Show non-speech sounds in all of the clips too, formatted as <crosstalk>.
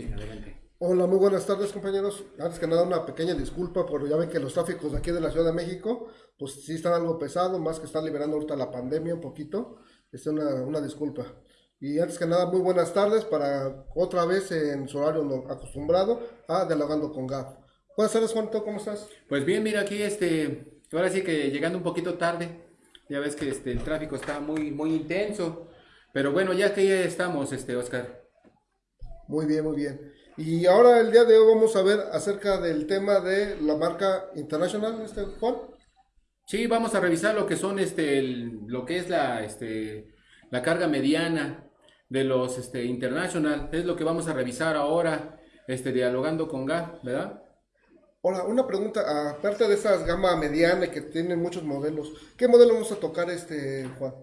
Sí, adelante. Hola, muy buenas tardes compañeros. Antes que nada una pequeña disculpa, pero ya ven que los tráficos de aquí de la Ciudad de México, pues sí están algo pesado, más que están liberando ahorita la pandemia un poquito. Es una, una disculpa. Y antes que nada, muy buenas tardes para otra vez en su horario acostumbrado a Dialogando con Gap. Buenas tardes, Juanito, ¿cómo estás? Pues bien, mira aquí, este, ahora sí que llegando un poquito tarde, ya ves que este, el tráfico está muy, muy intenso, pero bueno, ya que ya estamos, este, Oscar. Muy bien, muy bien. Y ahora el día de hoy vamos a ver acerca del tema de la marca International, este Juan. Sí, vamos a revisar lo que son, este, el- lo que es la, este, la carga mediana de los, este, International, es lo que vamos a revisar ahora, este, dialogando con GA, ¿verdad? Hola, una pregunta, aparte de esas gama mediana que tienen muchos modelos, ¿qué modelo vamos a tocar este Juan?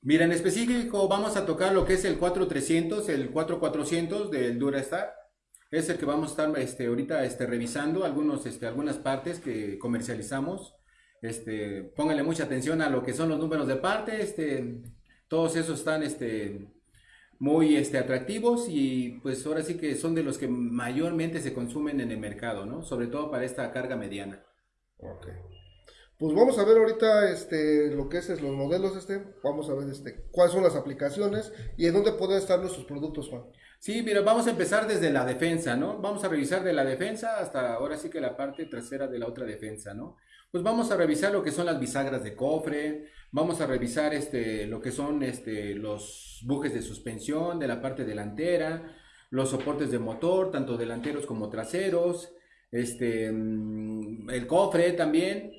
Mira, en específico vamos a tocar lo que es el 4300, el 4400 del Durastar. Es el que vamos a estar este, ahorita este, revisando algunos, este, algunas partes que comercializamos. Este, pónganle mucha atención a lo que son los números de parte. Este, todos esos están este, muy este, atractivos y pues ahora sí que son de los que mayormente se consumen en el mercado, ¿no? Sobre todo para esta carga mediana. Ok. Pues vamos a ver ahorita este lo que es, los modelos este, vamos a ver este cuáles son las aplicaciones y en dónde pueden estar nuestros productos, Juan. Sí, mira, vamos a empezar desde la defensa, ¿no? Vamos a revisar de la defensa hasta ahora sí que la parte trasera de la otra defensa, ¿no? Pues vamos a revisar lo que son las bisagras de cofre, vamos a revisar este, lo que son este, los bujes de suspensión de la parte delantera, los soportes de motor, tanto delanteros como traseros, este, mm, el cofre también,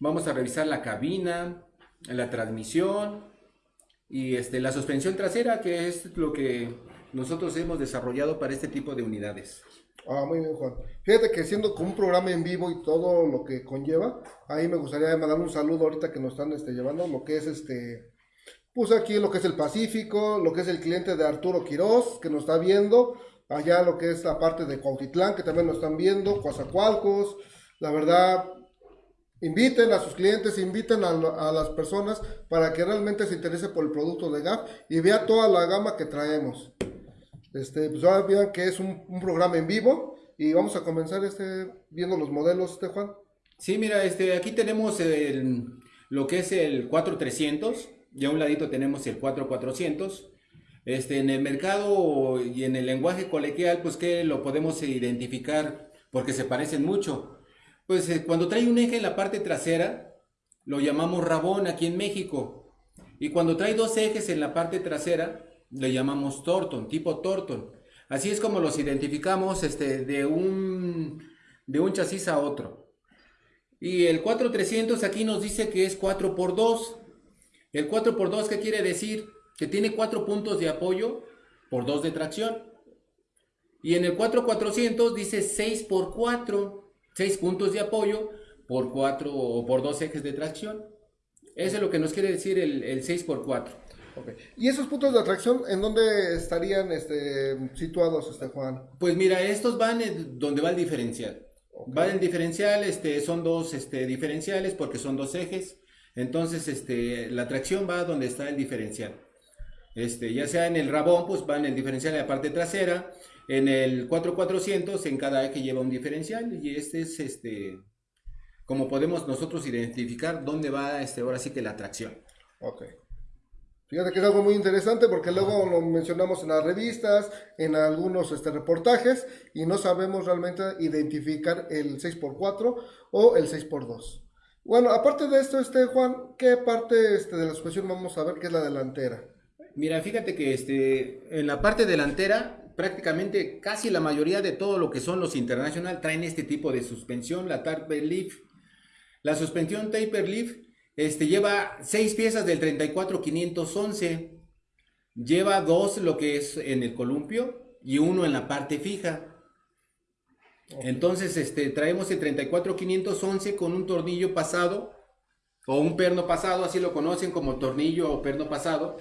vamos a revisar la cabina, la transmisión y este, la suspensión trasera, que es lo que nosotros hemos desarrollado para este tipo de unidades. Ah, muy bien, Juan. Fíjate que siendo con un programa en vivo y todo lo que conlleva, ahí me gustaría mandar un saludo ahorita que nos están este, llevando, lo que es este, pues aquí lo que es el Pacífico, lo que es el cliente de Arturo Quiroz, que nos está viendo, allá lo que es la parte de Cuautitlán, que también nos están viendo, Coazacualcos, la verdad, inviten a sus clientes, inviten a, las personas para que realmente se interese por el producto de GAP y vea toda la gama que traemos. Este, pues ahora vean que es un, programa en vivo y vamos a comenzar este viendo los modelos, este Juan. Sí, mira, este, aquí tenemos el- lo que es el 4300 y a un ladito tenemos el 4400. Este, en el mercado y en el lenguaje coloquial, pues que lo podemos identificar porque se parecen mucho. Pues eh, cuando trae un eje en la parte trasera, lo llamamos rabón aquí en México. Y cuando trae dos ejes en la parte trasera, le llamamos Torton, tipo Torton. Así es como los identificamos este, de, un, de un chasis a otro. Y el 4300 aquí nos dice que es 4x2. El 4x2, ¿qué quiere decir? Que tiene 4 puntos de apoyo por 2 de tracción. Y en el 4400 dice 6x4, 6 puntos de apoyo por 4 o por 2 ejes de tracción. Eso es lo que nos quiere decir el, el 6x4. Ok. ¿Y esos puntos de atracción en dónde estarían este, situados, este Juan? Pues mira, estos van en donde va el diferencial. Va el diferencial, este, son dos este, diferenciales porque son dos ejes. Entonces, este, la tracción va donde está el diferencial. Este, ya sea en el rabón, pues va en el diferencial en la parte trasera. En el 4400, en cada eje lleva un diferencial. Y este es, este, como podemos nosotros identificar dónde va, este, ahora sí que la tracción. Ok. Fíjate que es algo muy interesante porque luego lo mencionamos en las revistas, en algunos este, reportajes y no sabemos realmente identificar el 6x4 o el 6x2. Bueno, aparte de esto, este Juan, ¿qué parte este, de la suspensión vamos a ver que es la delantera? Mira, fíjate que este, en la parte delantera, prácticamente casi la mayoría de todo lo que son los International traen este tipo de suspensión, la Taper Leaf. La suspensión Taper Leaf este, lleva 6 piezas del 34511, lleva dos lo que es en el columpio y uno en la parte fija. Entonces, este, traemos el 34511 con un tornillo pasado o un perno pasado, así lo conocen como tornillo o perno pasado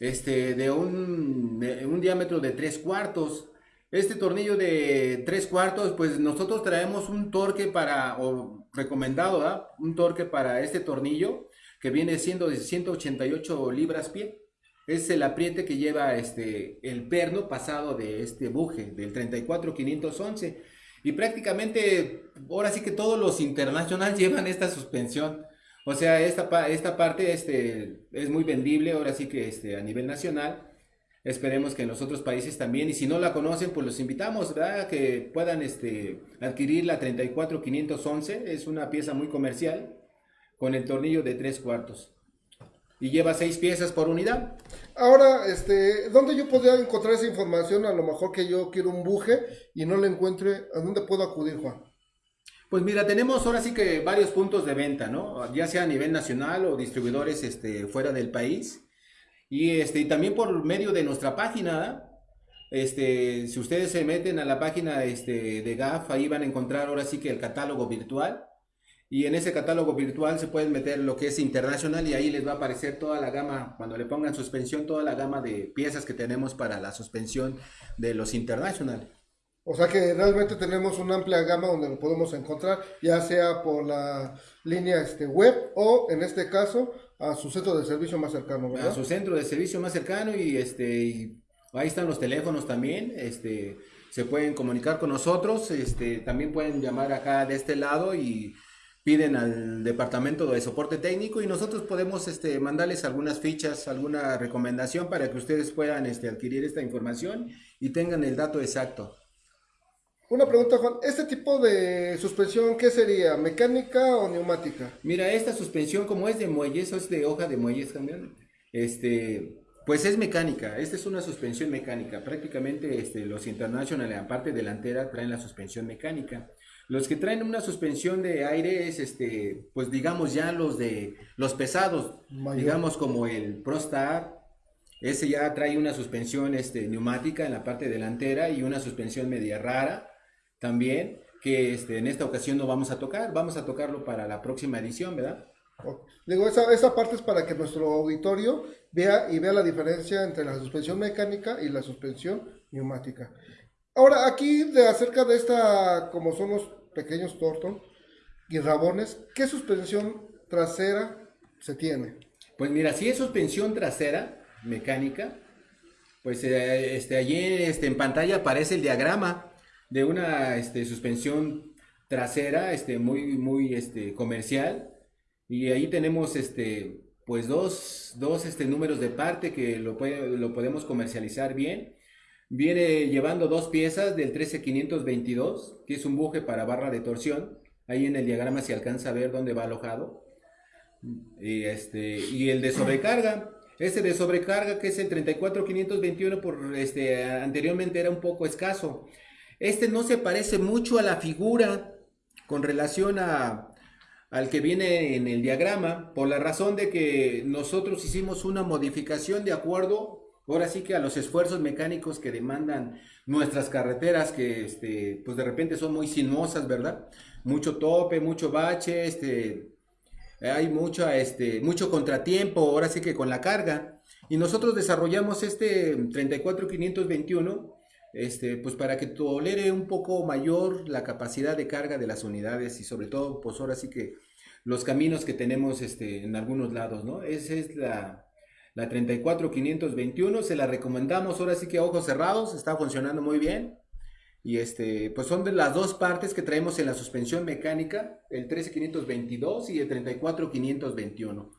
este, de un, de un diámetro de 3 cuartos. Este tornillo de 3 cuartos, pues nosotros traemos un torque para, o recomendado, ¿verdad? Un torque para este tornillo que viene siendo de 188 libras pie. es el apriete que lleva este, el perno pasado de este buje, del 34511. Y prácticamente, ahora sí que todos los internacionales <laughs> llevan esta suspensión. O sea, esta, esta parte este, es muy vendible, ahora sí que este, a nivel nacional. Esperemos que en los otros países también, y si no la conocen, pues los invitamos, ¿verdad? Que puedan este, adquirir la 34511, es una pieza muy comercial, con el tornillo de tres cuartos. Y lleva seis piezas por unidad. Ahora, este, ¿dónde yo podría encontrar esa información? A lo mejor que yo quiero un buje y no la encuentre, ¿a dónde puedo acudir, Juan? Pues mira, tenemos ahora sí que varios puntos de venta, ¿no? Ya sea a nivel nacional o distribuidores este, fuera del país. Y, este, y también por medio de nuestra página, este, si ustedes se meten a la página este, de GAF, ahí van a encontrar ahora sí que el catálogo virtual. Y en ese catálogo virtual se pueden meter lo que es internacional y ahí les va a aparecer toda la gama, cuando le pongan suspensión, toda la gama de piezas que tenemos para la suspensión de los internacionales. O sea que realmente tenemos una amplia gama donde lo podemos encontrar, ya sea por la línea este, web o en este caso a su centro de servicio más cercano, ¿verdad? A su centro de servicio más cercano y este ahí están los teléfonos también, este se pueden comunicar con nosotros, este también pueden llamar acá de este lado y piden al departamento de soporte técnico y nosotros podemos este, mandarles algunas fichas, alguna recomendación para que ustedes puedan este, adquirir esta información y tengan el dato exacto. Una pregunta, Juan. ¿Este tipo de suspensión qué sería? ¿Mecánica o neumática? Mira, esta suspensión, como es de muelles, es de hoja de muelles también, este, pues es mecánica. Esta es una suspensión mecánica. Prácticamente este, los International, en la parte delantera, traen la suspensión mecánica. Los que traen una suspensión de aire es, este, pues digamos ya los de los pesados, digamos como el ProStar, ese ya trae una suspensión este, neumática en la parte delantera y una suspensión media rara también, que este, en esta ocasión no vamos a tocar, vamos a tocarlo para la próxima edición, ¿verdad? Digo, esa, esa parte es para que nuestro auditorio vea y vea la diferencia entre la suspensión mecánica y la suspensión neumática. Ahora, aquí de acerca de esta, como son los pequeños Torton y rabones, ¿qué suspensión trasera se tiene? Pues mira, si es suspensión trasera mecánica, pues eh, este, allí este, en pantalla aparece el diagrama de una este, suspensión trasera este, muy, muy este, comercial. Y ahí tenemos este, pues dos, dos este, números de parte que lo, lo podemos comercializar bien. Viene llevando dos piezas del 13522, que es un buje para barra de torsión. Ahí en el diagrama se alcanza a ver dónde va alojado. Y, este, y el de sobrecarga, ese de sobrecarga que es el 34521, por, este, anteriormente era un poco escaso. Este no se parece mucho a la figura con relación a, al que viene en el diagrama, por la razón de que nosotros hicimos una modificación de acuerdo, ahora sí que a los esfuerzos mecánicos que demandan nuestras carreteras, que este, pues de repente son muy sinuosas, ¿verdad? Mucho tope, mucho bache, este, hay mucho, este, mucho contratiempo, ahora sí que con la carga. Y nosotros desarrollamos este 34521 este, pues para que tolere un poco mayor la capacidad de carga de las unidades y sobre todo, pues ahora sí que los caminos que tenemos este, en algunos lados, ¿no? Esa es la, la 34521, se la recomendamos ahora sí que a ojos cerrados, está funcionando muy bien. Y este, pues son de las dos partes que traemos en la suspensión mecánica, el 13522 y el 34521.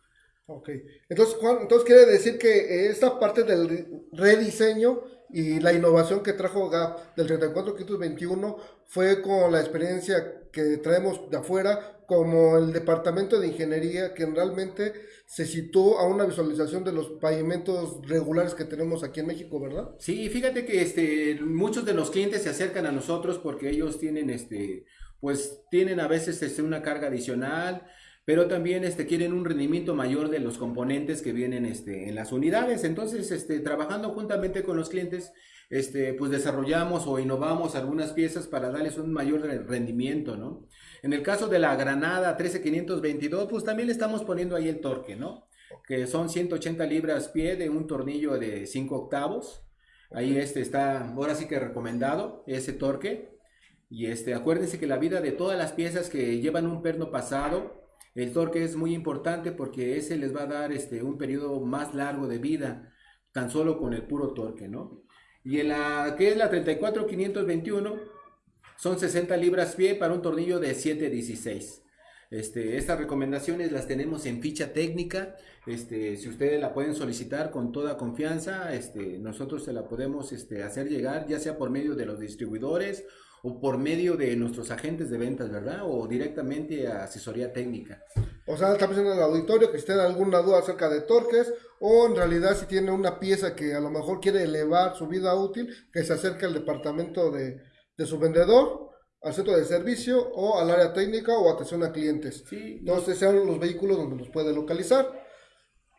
Ok, entonces entonces quiere decir que esta parte del rediseño y la innovación que trajo GAP del 34521 fue con la experiencia que traemos de afuera, como el departamento de ingeniería que realmente se situó a una visualización de los pavimentos regulares que tenemos aquí en México, ¿verdad? Sí, fíjate que este, muchos de los clientes se acercan a nosotros porque ellos tienen, este, pues tienen a veces este, una carga adicional, pero también este, quieren un rendimiento mayor de los componentes que vienen este, en las unidades. Entonces, este, trabajando juntamente con los clientes, este, pues desarrollamos o innovamos algunas piezas para darles un mayor rendimiento, ¿no? En el caso de la Granada 13522, pues también le estamos poniendo ahí el torque, ¿no? Que son 180 libras pie de un tornillo de 5 octavos. Ahí este está, ahora sí que recomendado ese torque. Y este, acuérdense que la vida de todas las piezas que llevan un perno pasado el torque es muy importante porque ese les va a dar este, un periodo más largo de vida. tan solo con el puro torque, ¿no? Y en que es la 34521 son 60 libras pie para un tornillo de 716. Este, estas recomendaciones las tenemos en ficha técnica. Este, si ustedes la pueden solicitar con toda confianza, este, nosotros se la podemos este, hacer llegar, ya sea por medio de los distribuidores o por medio de nuestros agentes de ventas, ¿verdad? O directamente a asesoría técnica. O sea, está pensando en el auditorio que si tiene alguna duda acerca de torques o en realidad si tiene una pieza que a lo mejor quiere elevar su vida útil, que se acerque al departamento de, de su vendedor, al centro de servicio o al área técnica o atención a clientes. Sí, Entonces sean los vehículos donde los puede localizar.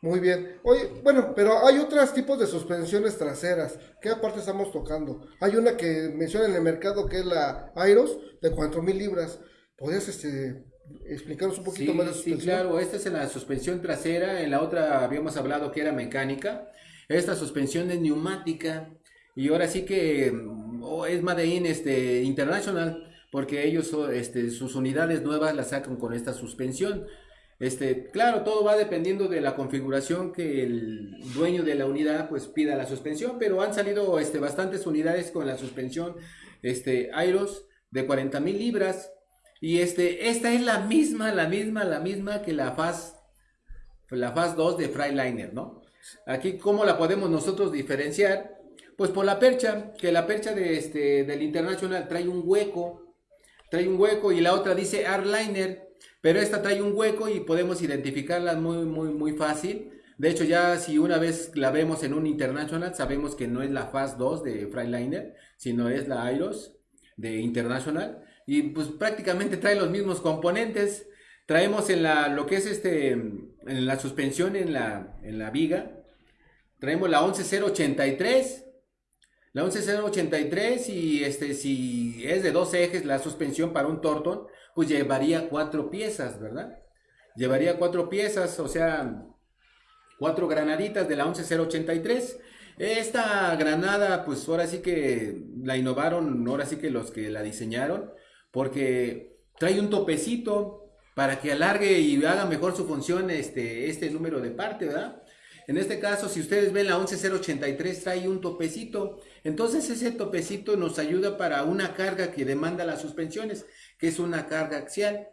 Muy bien. Oye, bueno, pero hay otros tipos de suspensiones traseras. ¿Qué aparte estamos tocando? Hay una que menciona en el mercado que es la Airos de 4000 libras. ¿Podrías este, explicarnos un poquito sí, más de sí, suspensión? claro, esta es en la suspensión trasera, en la otra habíamos hablado que era mecánica, esta suspensión es neumática y ahora sí que mm, oh, es Made in este, International porque ellos son, este, sus unidades nuevas las sacan con esta suspensión. Este, claro, todo va dependiendo de la configuración que el dueño de la unidad pues pida la suspensión, pero han salido este, bastantes unidades con la suspensión este, Airos de 40 mil libras y este, esta es la misma, la misma, la misma que la Faz, la Faz 2 de Freiliner, ¿no? Aquí, ¿cómo la podemos nosotros diferenciar? Pues por la percha, que la percha de este, del International trae un hueco, trae un hueco y la otra dice Arliner, pero esta trae un hueco y podemos identificarla muy, muy, muy fácil. De hecho, ya si una vez la vemos en un International, sabemos que no es la Faz 2 de Freiliner, sino es la Airos de International. Y pues prácticamente trae los mismos componentes. Traemos en la, lo que es este, en la suspensión en la, en la viga, traemos la 11083. La 11083 y este, si es de dos ejes la suspensión para un Torton, pues llevaría cuatro piezas, ¿verdad? Llevaría cuatro piezas, o sea, cuatro granaditas de la 11083. Esta granada, pues ahora sí que la innovaron, ahora sí que los que la diseñaron, porque trae un topecito para que alargue y haga mejor su función este, este número de parte, ¿verdad? En este caso, si ustedes ven la 11083 trae un topecito, entonces ese topecito nos ayuda para una carga que demanda las suspensiones, que es una carga axial.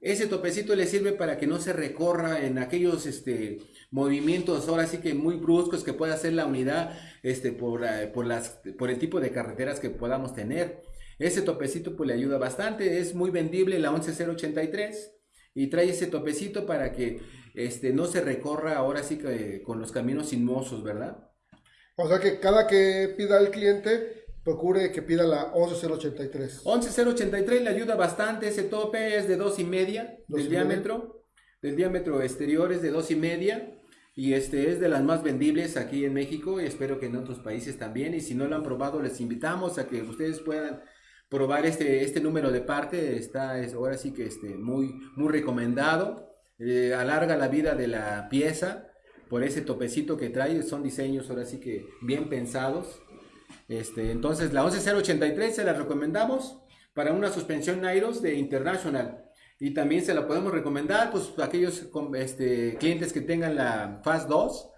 Ese topecito le sirve para que no se recorra en aquellos este, movimientos, ahora sí que muy bruscos que pueda hacer la unidad este, por, por, las, por el tipo de carreteras que podamos tener. Ese topecito pues le ayuda bastante, es muy vendible la 11083 y trae ese topecito para que este, no se recorra ahora sí que con los caminos sinuosos, ¿verdad? O sea que cada que pida el cliente, procure que pida la 11083. 11083 le ayuda bastante, ese tope es de dos y media Dos del y media. diámetro, del diámetro exterior es de dos y media y este es de las más vendibles aquí en México y espero que en otros países también y si no lo han probado les invitamos a que ustedes puedan probar este, este número de parte, está es, ahora sí que este, muy, muy recomendado, Eh, alarga la vida de la pieza por ese topecito que trae, son diseños ahora sí que bien pensados. Este, entonces la 11083 se la recomendamos para una suspensión Nairos de International. Y también se la podemos recomendar pues a aquellos este, clientes que tengan la Fast 2,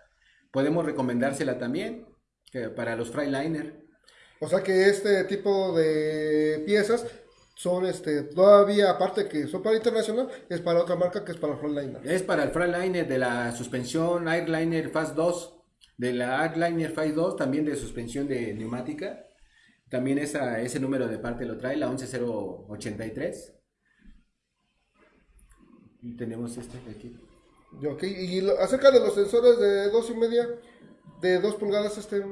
podemos recomendársela también que para los Freiliner. O sea que este tipo de piezas son este todavía aparte que son para internacional es para otra marca que es para Frontliner. Es para el Freiliner de la suspensión Airliner Fast 2, de la Airliner Fast 2, también de suspensión de neumática. También esa, ese número de parte lo trae, la 11083. Y tenemos este de aquí. Y, ok, y lo- acerca de los sensores de dos y media, de dos pulgadas, este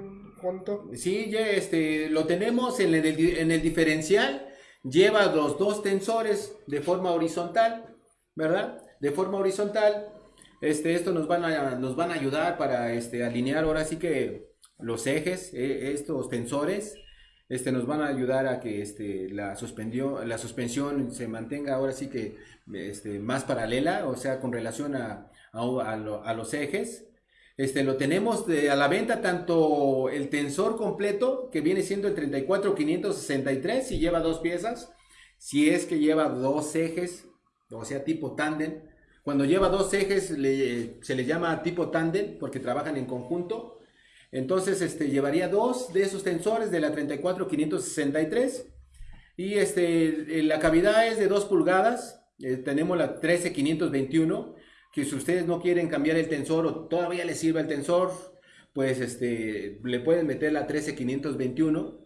cuánto? Sí, ya este, lo tenemos en el, en el diferencial. Lleva los dos tensores de forma horizontal, ¿verdad? De forma horizontal. Este, esto nos van a, nos van a ayudar para este, alinear ahora sí que los ejes, eh, estos tensores, este, nos van a ayudar a que este, la, suspendió, la suspensión se mantenga ahora sí que este, más paralela, o sea, con relación a, a- a lo- a los ejes. Este, lo tenemos a la venta tanto el tensor completo, que viene siendo el 34563, si lleva dos piezas, si es que lleva dos ejes, o sea, tipo tándem. Cuando lleva dos ejes se le llama tipo tándem porque trabajan en conjunto. Entonces, este, llevaría dos de esos tensores de la 34563 y este, la cavidad es de 2 pulgadas. Eh, tenemos la 13521 que si ustedes no quieren cambiar el tensor o todavía les sirve el tensor, pues este, le pueden meter la 13521.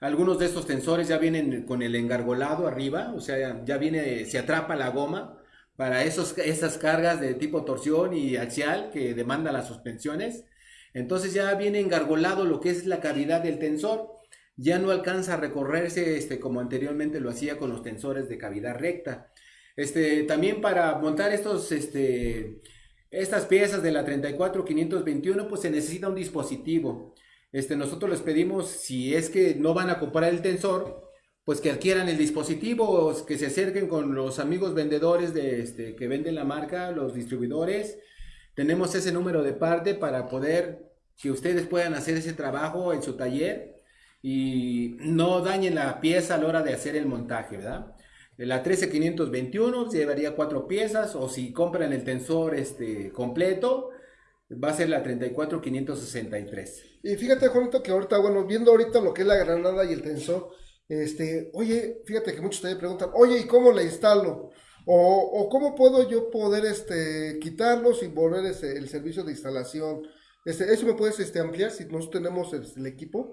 Algunos de estos tensores ya vienen con el engargolado arriba, o sea, ya viene, se atrapa la goma para esos, esas cargas de tipo torsión y axial que demanda las suspensiones. Entonces ya viene engargolado lo que es la cavidad del tensor. Ya no alcanza a recorrerse este, como anteriormente lo hacía con los tensores de cavidad recta. Este, también para montar estos, este, estas piezas de la 34521, pues se necesita un dispositivo. Este, nosotros les pedimos, si es que no van a comprar el tensor, pues que adquieran el dispositivo, que se acerquen con los amigos vendedores de, este, que venden la marca, los distribuidores. Tenemos ese número de parte para poder que ustedes puedan hacer ese trabajo en su taller y no dañen la pieza a la hora de hacer el montaje, ¿verdad? La 13521 llevaría cuatro piezas o si compran el tensor este, completo, va a ser la 34563. Y fíjate, Juanito, que ahorita, bueno, viendo ahorita lo que es la granada y el tensor, este, oye, fíjate que muchos también preguntan, oye, ¿y cómo la instalo? O, o cómo puedo yo poder este, quitarlos y volver ese, el servicio de instalación. Este, ¿Eso me puedes este, ampliar si nosotros tenemos el, el equipo?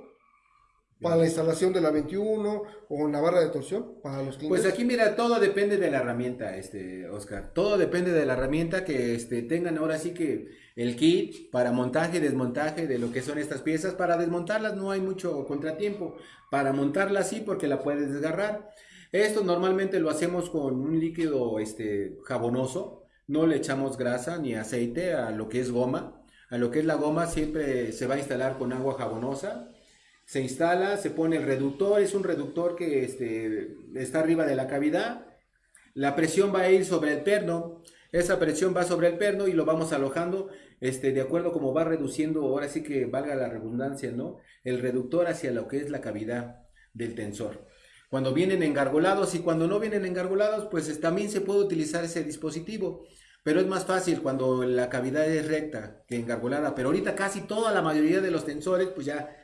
para la instalación de la 21 o la barra de torsión para los clientes? Pues aquí mira, todo depende de la herramienta, este Oscar. Todo depende de la herramienta que este, tengan ahora sí que el kit para montaje y desmontaje de lo que son estas piezas. Para desmontarlas no hay mucho contratiempo. Para montarlas sí porque la puedes desgarrar. Esto normalmente lo hacemos con un líquido este, jabonoso. No le echamos grasa ni aceite a lo que es goma. A lo que es la goma siempre se va a instalar con agua jabonosa se instala, se pone el reductor, es un reductor que este, está arriba de la cavidad, la presión va a ir sobre el perno, esa presión va sobre el perno y lo vamos alojando este, de acuerdo como va reduciendo, ahora sí que valga la redundancia, ¿no? El reductor hacia lo que es la cavidad del tensor. Cuando vienen engargolados y cuando no vienen engargolados, pues también se puede utilizar ese dispositivo. Pero es más fácil cuando la cavidad es recta que engargolada. Pero ahorita casi toda la mayoría de los tensores, pues ya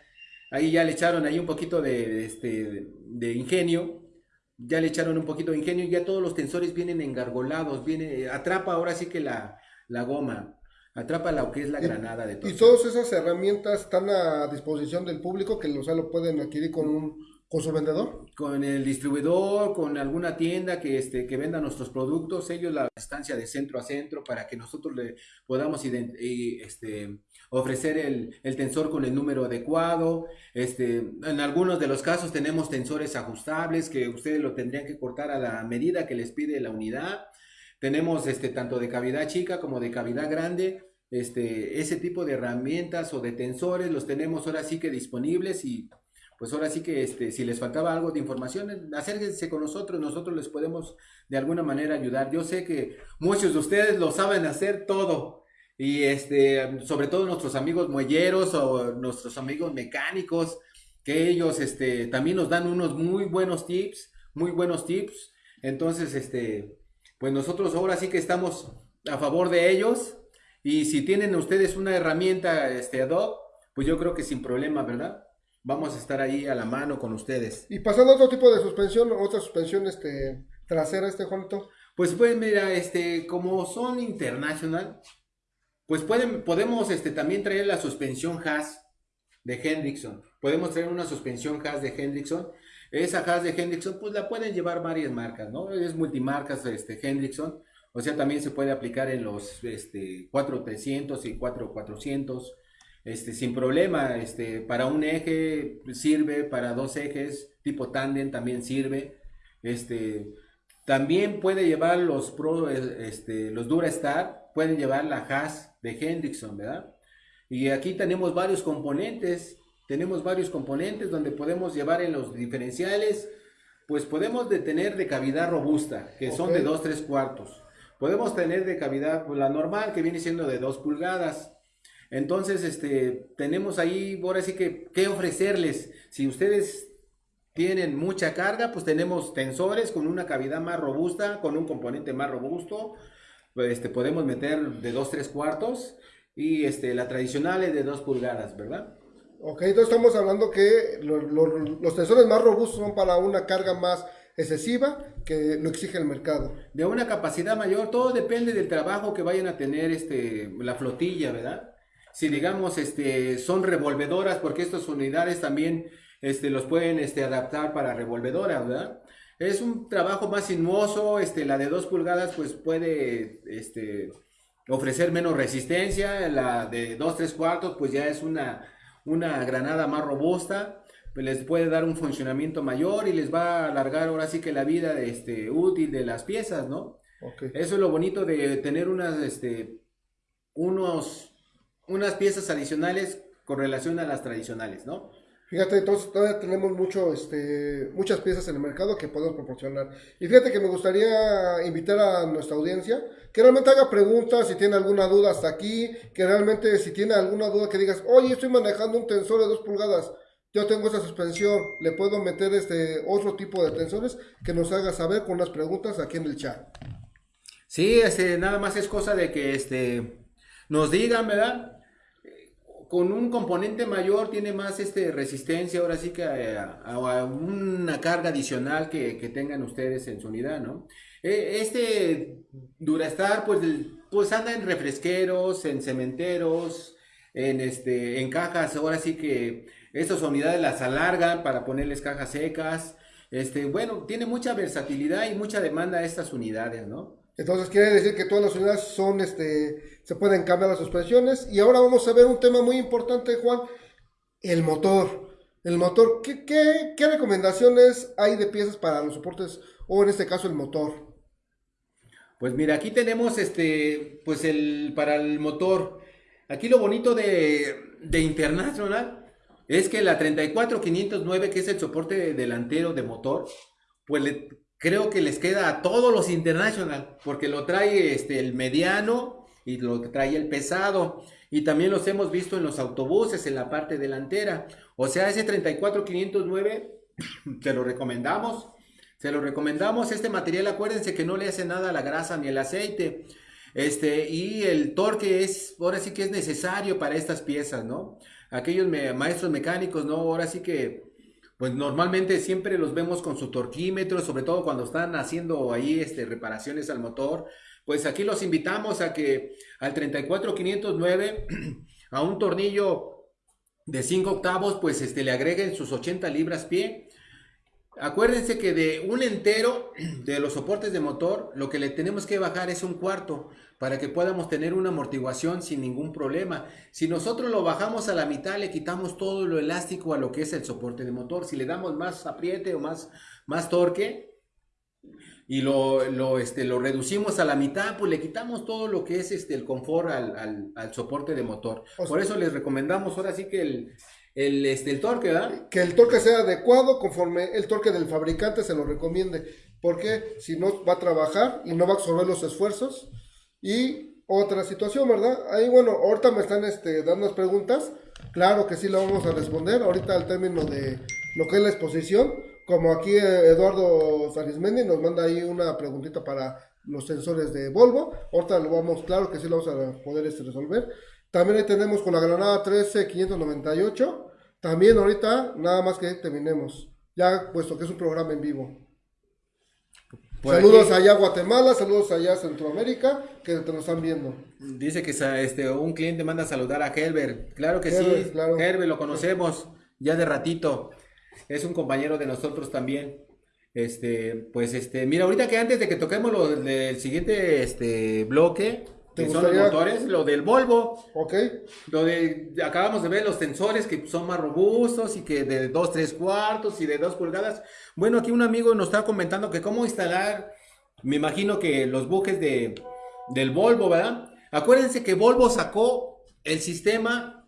Ahí ya le echaron ahí un poquito de, este, de ingenio. Ya le echaron un poquito de ingenio y ya todos los tensores vienen engargolados. Viene, atrapa ahora sí que la, la goma. Atrapa lo que es la granada de todo. Y todas esas herramientas están a disposición del público que o sea, lo pueden adquirir con un ¿Con su vendedor? Con el distribuidor, con alguna tienda que, este, que venda nuestros productos, ellos la distancia de centro a centro para que nosotros le podamos este, ofrecer el, el, tensor con el número adecuado. Este, en algunos de los casos tenemos tensores ajustables que ustedes lo tendrían que cortar a la medida que les pide la unidad. Tenemos este, tanto de cavidad chica como de cavidad grande. Este, ese tipo de herramientas o de tensores los tenemos ahora sí que disponibles y pues ahora sí que este, si les faltaba algo de información, acérquense con nosotros, nosotros les podemos de alguna manera ayudar. Yo sé que muchos de ustedes lo saben hacer todo y este, sobre todo nuestros amigos muelleros o nuestros amigos mecánicos, que ellos este, también nos dan unos muy buenos tips, muy buenos tips. Entonces, este, pues nosotros ahora sí que estamos a favor de ellos y si tienen ustedes una herramienta este, ad hoc, pues yo creo que sin problema, ¿verdad? Vamos a estar ahí a la mano con ustedes. Y pasando a otro tipo de suspensión, otra suspensión este, trasera, este Juanito. Pues pues mira, este, como son internacional, pues pueden, podemos este, también traer la suspensión Haas de Hendrickson. Podemos traer una suspensión Haas de Hendrickson. Esa Haas de Hendrickson, pues la pueden llevar varias marcas, ¿no? Es multimarcas este, Hendrickson. O sea, también se puede aplicar en los este, 4300 y 4400 este, sin problema, este, para un eje sirve, para dos ejes tipo tandem también sirve, este, también puede llevar los Pro, este, los Durastar, pueden llevar la Haas de Hendrickson, ¿verdad? Y aquí tenemos varios componentes, tenemos varios componentes donde podemos llevar en los diferenciales, pues podemos tener de cavidad robusta, que son de 2, 3 cuartos. Podemos tener de cavidad, pues, la normal, que viene siendo de 2 pulgadas. Entonces, este, tenemos ahí, ahora sí que, ¿qué ofrecerles? Si ustedes tienen mucha carga, pues tenemos tensores con una cavidad más robusta, con un componente más robusto. Este, podemos meter de 2, 3 cuartos y este, la tradicional es de 2 pulgadas, ¿verdad? Ok, entonces estamos hablando que lo- lo- los tensores más robustos son para una carga más excesiva que lo exige el mercado. De una capacidad mayor, todo depende del trabajo que vayan a tener este, la flotilla, ¿verdad? Si digamos este, son revolvedoras, porque estas unidades también este, los pueden este, adaptar para revolvedoras, ¿verdad? Es un trabajo más sinuoso, este, la de 2 pulgadas pues puede este, ofrecer menos resistencia, la de 2, 3 cuartos pues ya es una, una granada más robusta, pues les puede dar un funcionamiento mayor y les va a alargar ahora sí que la vida este, útil de las piezas, ¿no? Eso es lo bonito de tener unas, este, unos, unas piezas adicionales con relación a las tradicionales, ¿no? Fíjate, entonces todavía tenemos mucho, este, muchas piezas en el mercado que podemos proporcionar. Y fíjate que me gustaría invitar a nuestra audiencia que realmente haga preguntas, si tiene alguna duda hasta aquí, que realmente si tiene alguna duda que digas, oye, estoy manejando un tensor de 2 pulgadas, yo tengo esa suspensión, le puedo meter este otro tipo de tensores, que nos haga saber con las preguntas aquí en el chat. Sí, este, nada más es cosa de que este, nos digan, ¿verdad? Con un componente mayor tiene más este, resistencia, ahora sí que a, a- una carga adicional que, que tengan ustedes en su unidad, ¿no? Eh, Este Durastar, pues, pues anda en refresqueros, en cementeros, en, este, en cajas, ahora sí que estas unidades las alargan para ponerles cajas secas. Este, bueno, tiene mucha versatilidad y mucha demanda a estas unidades, ¿no? Entonces quiere decir que todas las unidades son, este, se pueden cambiar las suspensiones. Y ahora vamos a ver un tema muy importante, Juan, el motor. El motor, ¿qué, qué, qué recomendaciones hay de piezas para los soportes o en este caso el motor? Pues mira, aquí tenemos este, pues el, para el motor. Aquí lo bonito de, de International es que la 34509, que es el soporte delantero de motor, pues le- creo que les queda a todos los International, porque lo trae este, el mediano y lo trae el pesado. Y también los hemos visto en los autobuses, en la parte delantera. O sea, ese 34509, te <coughs> lo recomendamos. Se lo recomendamos. Este material, acuérdense que no le hace nada a la grasa ni el aceite. Este, y el torque es, ahora sí que es necesario para estas piezas, ¿no? Aquellos maestros mecánicos, ¿no? Ahora sí que, pues normalmente siempre los vemos con su torquímetro, sobre todo cuando están haciendo ahí este, reparaciones al motor. Pues aquí los invitamos a que al 34509, <clears throat> a un tornillo de 5 octavos, pues este, le agreguen sus 80 libras pie. Acuérdense que de un entero de los soportes de motor, lo que le tenemos que bajar es un cuarto para que podamos tener una amortiguación sin ningún problema. Si nosotros lo bajamos a la mitad, le quitamos todo lo elástico a lo que es el soporte de motor. Si le damos más apriete o más, más torque y lo, lo, este, lo reducimos a la mitad, pues le quitamos todo lo que es este, el confort al, al- al soporte de motor. Por eso les recomendamos ahora sí que el, el, este, el torque, ¿verdad? Que el torque sea adecuado conforme el torque del fabricante se lo recomiende. Porque si no va a trabajar y no va a absorber los esfuerzos. Y otra situación, ¿verdad? Ahí, bueno, ahorita me están este, dando las preguntas. Claro que sí la vamos a responder. Ahorita al término de lo que es la exposición. Como aquí Eduardo Sarismendi nos manda ahí una preguntita para los sensores de Volvo. Ahorita lo vamos, claro que sí lo vamos a poder este, resolver. También ahí tenemos con la granada 13598. También ahorita, nada más que terminemos. Ya puesto que es un programa en vivo. Por saludos aquí allá a Guatemala, saludos allá a Centroamérica, que te nos están viendo. Dice que este, un cliente manda a saludar a Herbert. Claro que Herbert, sí, claro. Herbert lo conocemos ya de ratito. Es un compañero de nosotros también. Este, pues este, mira, ahorita que antes de que toquemos lo del siguiente este bloque, ¿Te que son los gustaría- motores, lo del Volvo, ¿Ok? lo de acabamos de ver los tensores que son más robustos y que de 2, 3 cuartos y de 2 pulgadas. Bueno, aquí un amigo nos está comentando que cómo instalar, me imagino que los bujes de, del Volvo, ¿verdad? Acuérdense que Volvo sacó el sistema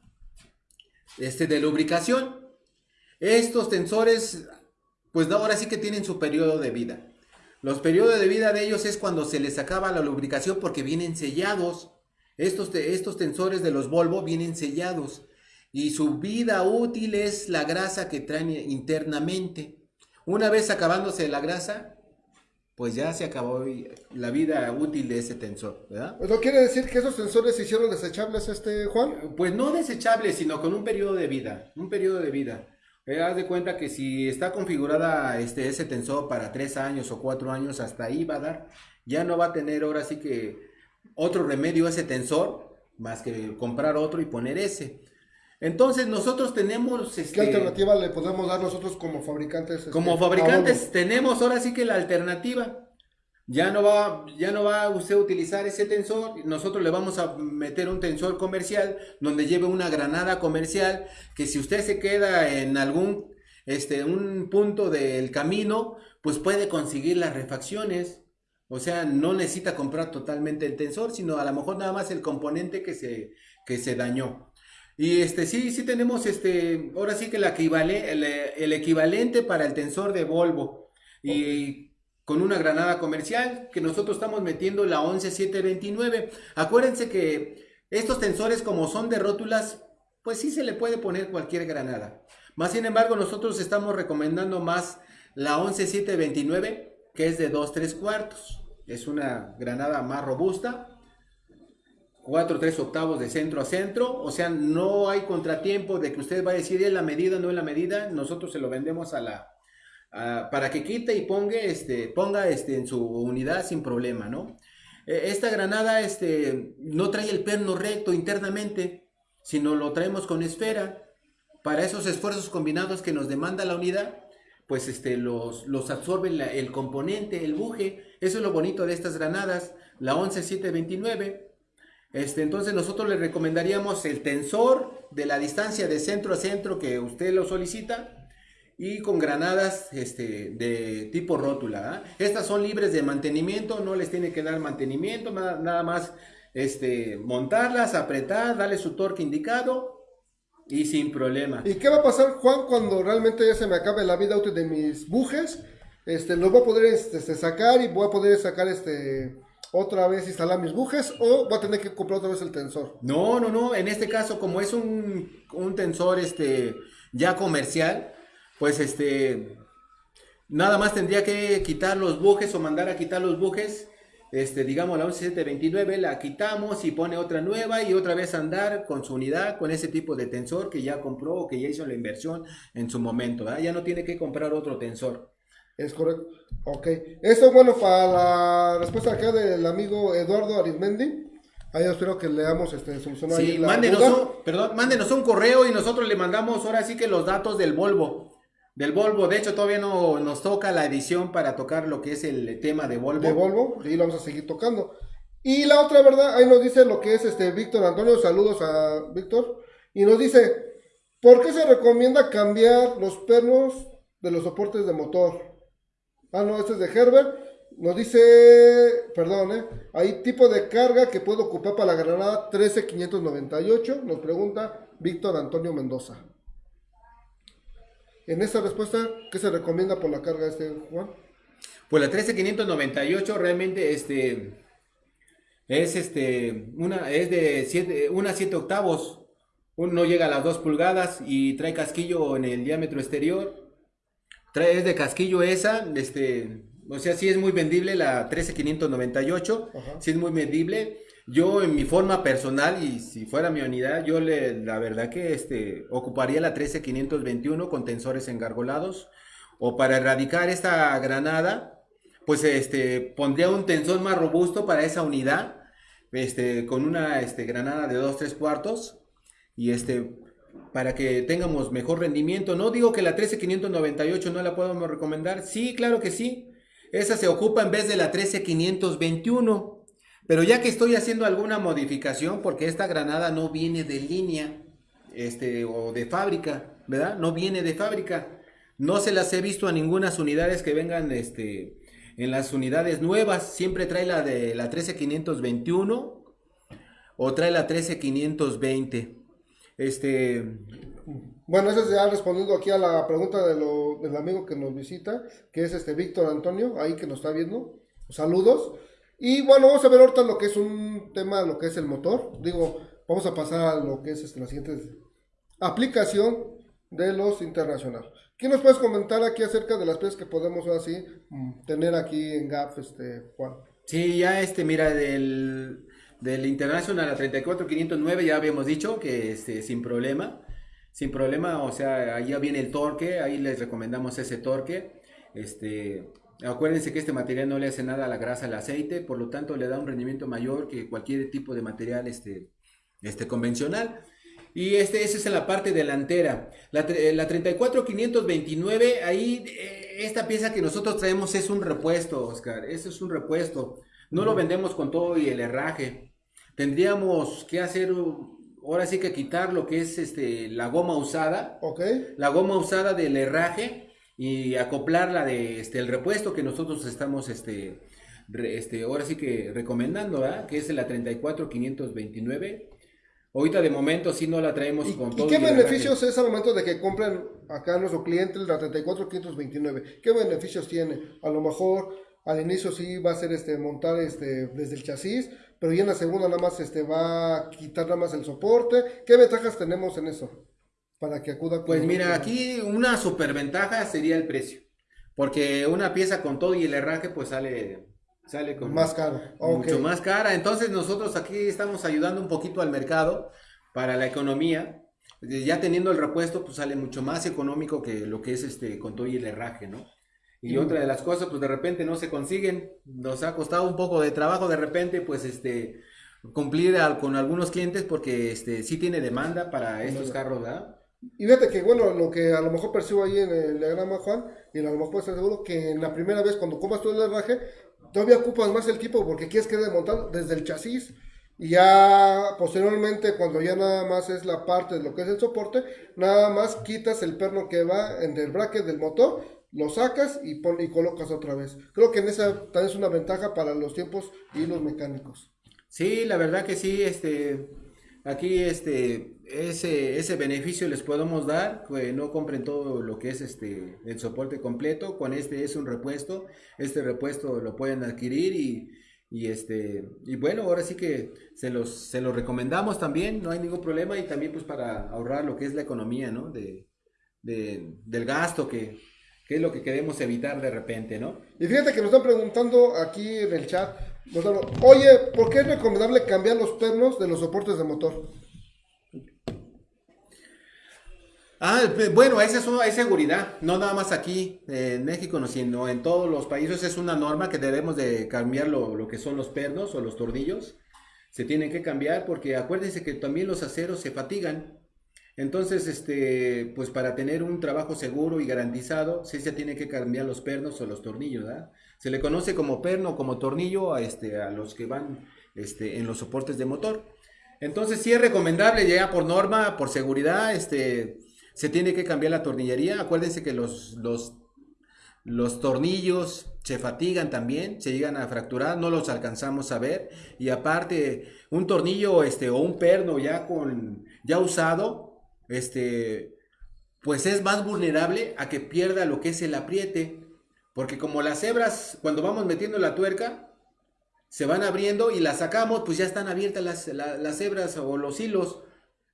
este, de lubricación. Estos tensores, pues ahora sí que tienen su periodo de vida. Los periodos de vida de ellos es cuando se les acaba la lubricación porque vienen sellados. Estos, te- estos tensores de los Volvo vienen sellados y su vida útil es la grasa que traen internamente. Una vez acabándose la grasa, pues ya se acabó la vida útil de ese tensor, ¿verdad? ¿Eso quiere decir que esos tensores se hicieron desechables, este Juan? Pues no desechables, sino con un periodo de vida, un periodo de vida. Eh, haz de cuenta que si está configurada este, ese tensor para tres años o cuatro años, hasta ahí va a dar. Ya no va a tener ahora sí que otro remedio ese tensor, más que comprar otro y poner ese. Entonces nosotros tenemos... Este, ¿Qué alternativa le podemos dar nosotros como fabricantes? Este, como fabricantes tenemos ahora sí que la alternativa. Ya no, va, ya no va usted a utilizar ese tensor, nosotros le vamos a meter un tensor comercial donde lleve una granada comercial que si usted se queda en algún este, un punto del camino, pues puede conseguir las refacciones. O sea, no necesita comprar totalmente el tensor, sino a lo mejor nada más el componente que se, que se dañó. Y este, sí, sí tenemos este, ahora sí que el, el, equivalente para el tensor de Volvo. Y con una granada comercial que nosotros estamos metiendo la 11729. Acuérdense que estos tensores como son de rótulas, pues sí se le puede poner cualquier granada. Más sin embargo, nosotros estamos recomendando más la 11729, que es de 2 3 cuartos. Es una granada más robusta 4, 3 octavos de centro a centro, o sea, no hay contratiempo de que usted va a decir es la medida, no es la medida, nosotros se lo vendemos a la, para que quite y ponga, este, ponga este, en su unidad sin problema, ¿no? E, esta granada este, no trae el perno recto internamente, sino lo traemos con esfera. Para esos esfuerzos combinados que nos demanda la unidad, pues este, los, los absorbe el componente, el buje. Eso es lo bonito de estas granadas, la 11729 este, entonces nosotros le recomendaríamos el tensor de la distancia de centro a centro que usted lo solicita y con granadas este, de tipo rótula. ¿ah? Estas son libres de mantenimiento, no les tiene que dar mantenimiento, nada, más este, montarlas, apretar, darle su torque indicado y sin problema. ¿Y qué va a pasar, Juan, cuando realmente ya se me acabe la vida útil de mis bujes? Este, los voy a poder este, sacar y voy a poder sacar este otra vez instalar mis bujes o voy a tener que comprar otra vez el tensor? No, no, no. En este caso, como es un, tensor este, ya comercial, pues este, nada más tendría que quitar los bujes o mandar a quitar los bujes. Este, digamos la 11729 la quitamos y pone otra nueva y otra vez andar con su unidad con ese tipo de tensor que ya compró o que ya hizo la inversión en su momento, ya no tiene que comprar otro tensor. Es correcto. Ok. Eso bueno para la respuesta acá del amigo Eduardo Arismendi. Ahí espero que leamos este solucionar. Sí, mándenos un, perdón, mándenos un correo y nosotros le mandamos ahora sí que los datos del Volvo. Del Volvo, de hecho todavía no nos toca la edición para tocar lo que es el tema de Volvo. De Volvo, y lo vamos a seguir tocando. Y la otra verdad, ahí nos dice lo que es este Víctor Antonio, saludos a Víctor, y nos dice, ¿por qué se recomienda cambiar los pernos de los soportes de motor? Ah, no, este es de Herbert. Nos dice, perdón, ¿eh? hay tipo de carga que puedo ocupar para la granada 13598. Nos pregunta Víctor Antonio Mendoza. En esta respuesta, ¿qué se recomienda por la carga este Juan? Pues la 13598 realmente este es este una es de 7 una 7 octavos. no llega a las 2 pulgadas y trae casquillo en el diámetro exterior Trae, es de casquillo esa, este, o sea, sí es muy vendible la 13598, sí es muy vendible. Yo en mi forma personal y si fuera mi unidad, yo le, la verdad que este, ocuparía la 13521 con tensores engargolados o para erradicar esta granada, pues este, pondría un tensor más robusto para esa unidad, este, con una este, granada de 2 3 cuartos y este, para que tengamos mejor rendimiento. No digo que la 13598 no la podamos recomendar. Sí, claro que sí. Esa se ocupa en vez de la 13521. Pero ya que estoy haciendo alguna modificación, porque esta granada no viene de línea este, o de fábrica, ¿verdad? No viene de fábrica. No se las he visto a ninguna unidades que vengan este, en las unidades nuevas. Siempre trae la de la 13521 o trae la 13520. Este. Bueno, eso ya respondiendo aquí a la pregunta de lo, del amigo que nos visita, que es este Víctor Antonio, ahí que nos está viendo. Saludos. Y bueno, vamos a ver ahorita lo que es un tema, lo que es el motor. Digo, vamos a pasar a lo que es este, la siguiente aplicación de los internacionales. ¿Qué nos puedes comentar aquí acerca de las piezas que podemos así mm, tener aquí en GAP, este, Juan? Sí, ya este, mira, del, del International a 34509 ya habíamos dicho que este, sin problema, sin problema, o sea, ahí ya viene el torque, ahí les recomendamos ese torque, este, acuérdense que este material no le hace nada a la grasa al aceite, por lo tanto le da un rendimiento mayor que cualquier tipo de material este, este convencional. Y este, ese es en la parte delantera. La, la 34529, ahí eh, esta pieza que nosotros traemos es un repuesto, Oscar. Eso es un repuesto. No lo vendemos con todo y el herraje. Tendríamos que hacer, ahora sí que quitar lo que es este, la goma usada. Ok. La goma usada del herraje y acoplarla de este, el repuesto que nosotros estamos este, este, ahora sí que recomendando, ¿verdad? que es la 34529 Ahorita de momento sí no la traemos ¿Y, con ¿y qué beneficios es al momento de que compren acá nuestro cliente la 34529? ¿Qué beneficios tiene? A lo mejor al inicio sí va a ser este montar este desde el chasis, pero ya en la segunda nada más este va a quitar nada más el soporte. ¿Qué ventajas tenemos en eso? Para que acuda Pues mira, aquí una superventaja sería el precio. Porque una pieza con todo y el herraje pues sale Sale con más cara. Mucho más cara. Entonces nosotros aquí estamos ayudando un poquito al mercado para la economía. Ya teniendo el repuesto, pues sale mucho más económico que lo que es este con todo y el herraje, ¿no? Y otra de las cosas, pues de repente no se consiguen. Nos ha costado un poco de trabajo de repente, pues este cumplir con algunos clientes porque este sí tiene demanda para estos carros, ¿verdad? Y fíjate que, bueno, lo que a lo mejor percibo ahí en el diagrama, Juan, y a lo mejor ser seguro que en la primera vez cuando compras todo el herraje, todavía ocupas más el equipo porque quieres que montado desde el chasis y ya posteriormente cuando ya nada más es la parte de lo que es el soporte, nada más quitas el perno que va en el bracket del motor, lo sacas y, pon, y colocas otra vez. Creo que en esa también es una ventaja para los tiempos y los mecánicos. Sí, la verdad que sí, este, aquí este, ese, ese beneficio les podemos dar, que no compren todo lo que es este, el soporte completo, con este es un repuesto, este repuesto lo pueden adquirir y, este, y bueno, ahora sí que se los, se los recomendamos también, no hay ningún problema y también pues para ahorrar lo que es la economía, ¿no? De, de, del gasto que, que es lo que queremos evitar de repente, ¿no? Y fíjate que nos están preguntando aquí en el chat, oye, ¿por qué es recomendable cambiar los pernos de los soportes de motor? Ah, bueno, esa es, es seguridad, no nada más aquí en México, sino en todos los países es una norma que debemos de cambiar lo, que son los pernos o los tornillos. Se tienen que cambiar porque acuérdense que también los aceros se fatigan. Entonces, este, pues para tener un trabajo seguro y garantizado, sí se tiene que cambiar los pernos o los tornillos, ¿verdad? Se le conoce como perno, como tornillo a, este, a los que van este, en los soportes de motor. Entonces, sí es recomendable ya por norma, por seguridad, este, se tiene que cambiar la tornillería. Acuérdense que los, los, los tornillos se fatigan también, se llegan a fracturar, no los alcanzamos a ver. Y aparte, un tornillo este, o un perno ya, con, ya usado, este, pues es más vulnerable a que pierda lo que es el apriete. Porque como las hebras, cuando vamos metiendo la tuerca, se van abriendo y las sacamos, pues ya están abiertas las, las hebras o los hilos.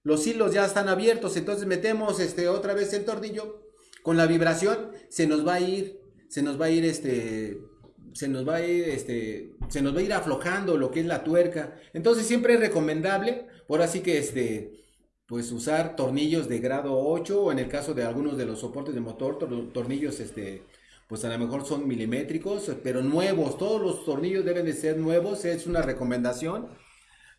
Los hilos ya están abiertos, entonces metemos este, otra vez el tornillo. Con la vibración se nos va a ir, se nos va a ir este, se nos va a ir, este, se nos va a ir aflojando lo que es la tuerca. Entonces siempre es recomendable, por así que este, pues usar tornillos de grado 8 o en el caso de algunos de los soportes de motor, tornillos este, pues a lo mejor son milimétricos, pero nuevos, todos los tornillos deben de ser nuevos, es una recomendación.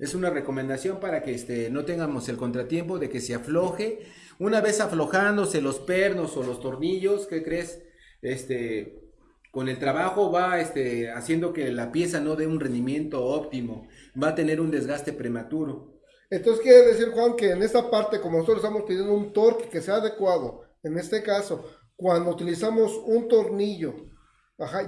Es una recomendación para que este, no tengamos el contratiempo de que se afloje. Una vez aflojándose los pernos o los tornillos, ¿qué crees? Este, con el trabajo va este, haciendo que la pieza no dé un rendimiento óptimo, va a tener un desgaste prematuro. Entonces quiere decir, Juan, que en esta parte, como nosotros estamos pidiendo un torque que sea adecuado, en este caso, cuando utilizamos un tornillo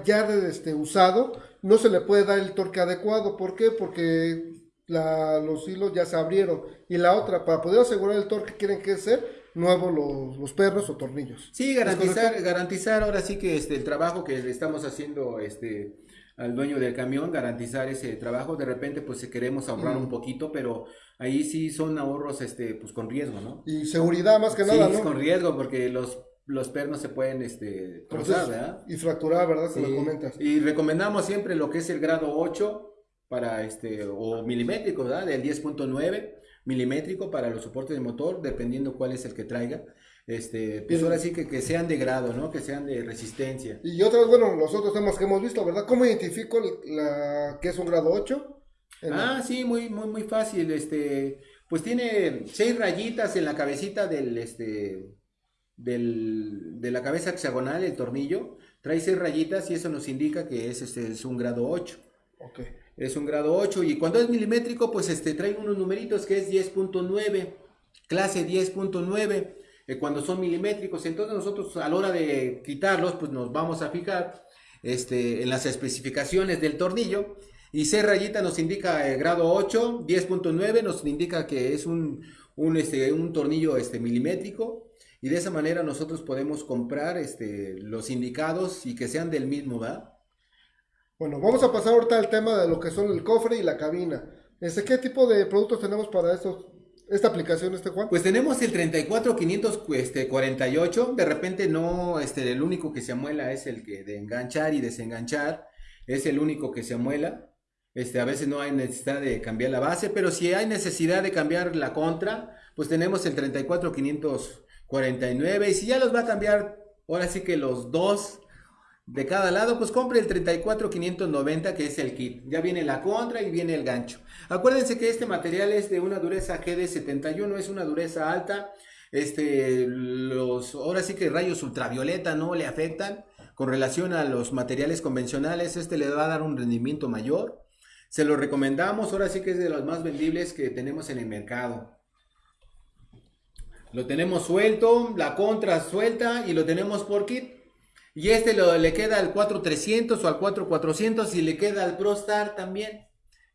ya de, este, usado, no se le puede dar el torque adecuado. ¿Por qué? Porque los hilos ya se abrieron. Y la otra, para poder asegurar el torque, quieren que ser nuevos los, los, pernos o tornillos. Sí, garantizar, garantizar ahora sí que este, el trabajo que estamos haciendo este, al dueño del camión, garantizar ese trabajo. De repente, pues queremos ahorrar un poquito, pero ahí sí son ahorros este, pues con riesgo, ¿no? Y seguridad más que nada, ¿no? con riesgo, porque los los pernos se pueden este, trozar, ¿verdad? y fracturar, ¿verdad? Sí. lo comentas. Y recomendamos siempre lo que es el grado 8 para este, o milimétrico, ¿verdad? Del 10.9 milimétrico para los soportes de motor, dependiendo cuál es el que traiga. Este, pues ahora sí que, que sean de grado, ¿no? Que sean de resistencia. Y otros, bueno, los otros temas que hemos visto, ¿verdad? ¿Cómo identifico la, que es un grado 8? En- Ah, sí, muy, muy, muy fácil. Este, pues tiene seis rayitas en la cabecita del, este, del, de la cabeza hexagonal, el tornillo. Trae seis rayitas y eso nos indica que es, este, es un grado 8. Ok. Es un grado 8 y cuando es milimétrico, pues este, trae unos numeritos que es 10.9, clase 10.9, eh, cuando son milimétricos. Entonces nosotros a la hora de quitarlos, pues nos vamos a fijar este, en las especificaciones del tornillo. Y C rayita nos indica el grado 8, 10.9 nos indica que es un, un, este, un tornillo este, milimétrico. Y de esa manera nosotros podemos comprar este, los indicados y que sean del mismo, ¿verdad? Bueno, vamos a pasar ahorita al tema de lo que son el cofre y la cabina. Este, ¿Qué tipo de productos tenemos para estos, esta aplicación, este Juan? Pues tenemos el 34548, este, de repente no, este, el único que se amuela es el que de enganchar y desenganchar, es el único que se amuela. Este, a veces no hay necesidad de cambiar la base, pero si hay necesidad de cambiar la contra, pues tenemos el 34549 y si ya los va a cambiar, ahora sí que los dos de cada lado, pues compre el 34590 que es el kit. Ya viene la contra y viene el gancho. Acuérdense que este material es de una dureza GD71, es una dureza alta. Este, los, ahora sí que rayos ultravioleta no le afectan con relación a los materiales convencionales. Este le va a dar un rendimiento mayor. Se lo recomendamos, ahora sí que es de los más vendibles que tenemos en el mercado. Lo tenemos suelto, la contra suelta y lo tenemos por kit. Y este lo- le queda al 4300 o al 4400 y le queda al ProStar también.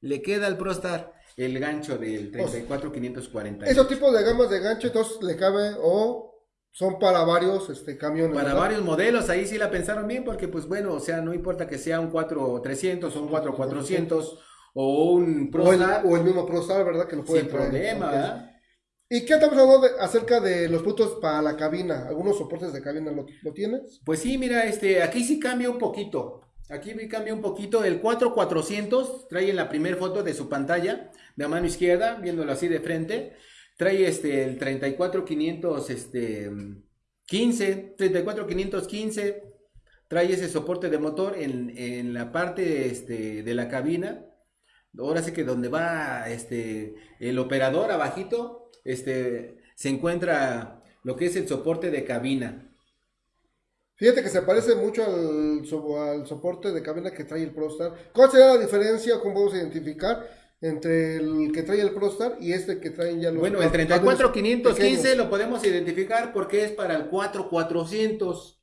Le queda al ProStar el gancho del 34540. Esos tipos de gamas de gancho, entonces le cabe o son para varios este, camiones. Para ¿verdad? varios modelos, ahí sí la pensaron bien, porque pues bueno, o sea, no importa que sea un 4300 o un 4400 o un O ProStar, o el mismo ProStar, ¿verdad? Que lo puede sin traer. problema. ¿verdad? ¿Y qué estamos hablando acerca de los productos para la cabina? ¿Algunos soportes de cabina lo, tienes? Pues sí, mira, este, aquí sí cambia un poquito. Aquí cambia un poquito. El 4400 trae en la primera foto de su pantalla, de a mano izquierda, viéndolo así de frente. Trae este, el 34500, este, 15, 34515. Trae ese soporte de motor en, en la parte este, de la cabina. Ahora sí que donde va este, el operador abajito, este, se encuentra lo que es el soporte de cabina. Fíjate que se parece mucho al, so- al soporte de cabina que trae el ProStar. ¿Cuál sería la diferencia? ¿Cómo podemos identificar entre el que trae el ProStar y este que traen ya los Bueno, el camiones 34515 pequeños? lo podemos identificar porque es para el 4400.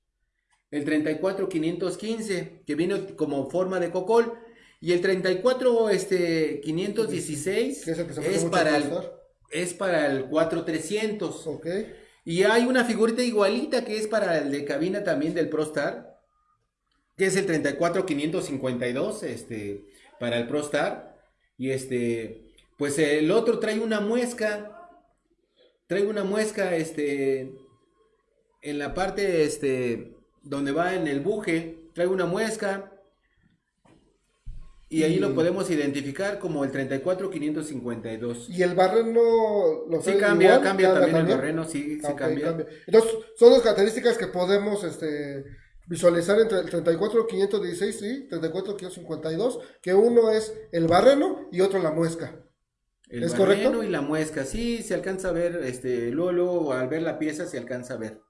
El 34515 que viene como forma de cocol y el 34 este 516 Que es el que se parece es para el. Es para el 4300. Ok. Y hay una figurita igualita que es para el de cabina también del ProStar, que es el 34552, este, para el ProStar. Y este, pues el otro trae una muesca, trae una muesca, este, en la parte, este, donde va en el buje, trae una muesca. Y ahí lo podemos identificar como el 34552. ¿Y el barreno lo Sí cambia, igual? cambia ¿Cada también el barreno, sí, sí cambia. Entonces, son las características que podemos este, visualizar entre el 34516 y 34552, que uno es el barreno y otro la muesca. El ¿Es barreno correcto? y la muesca, sí, se alcanza a ver, este, luego, luego, al ver la pieza se alcanza a ver.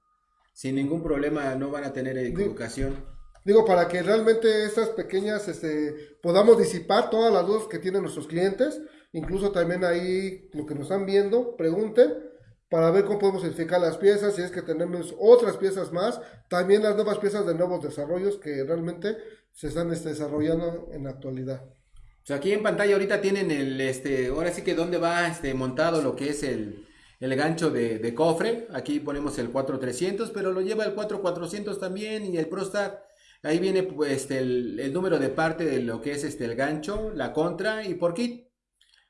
Sin ningún problema, no van a tener equivocación. Digo, para que realmente estas pequeñas, este, podamos disipar todas las dudas que tienen nuestros clientes, incluso también ahí lo que nos están viendo, pregunten para ver cómo podemos identificar las piezas, si es que tenemos otras piezas más, también las nuevas piezas de nuevos desarrollos que realmente se están este, desarrollando en la actualidad. O aquí en pantalla ahorita tienen el, este, ahora sí que dónde va este, montado lo que es el, el gancho de, de cofre. Aquí ponemos el 4300, pero lo lleva el 4400 también y el ProStar. Ahí viene pues este, el, el número de parte de lo que es este, el gancho, la contra y por kit.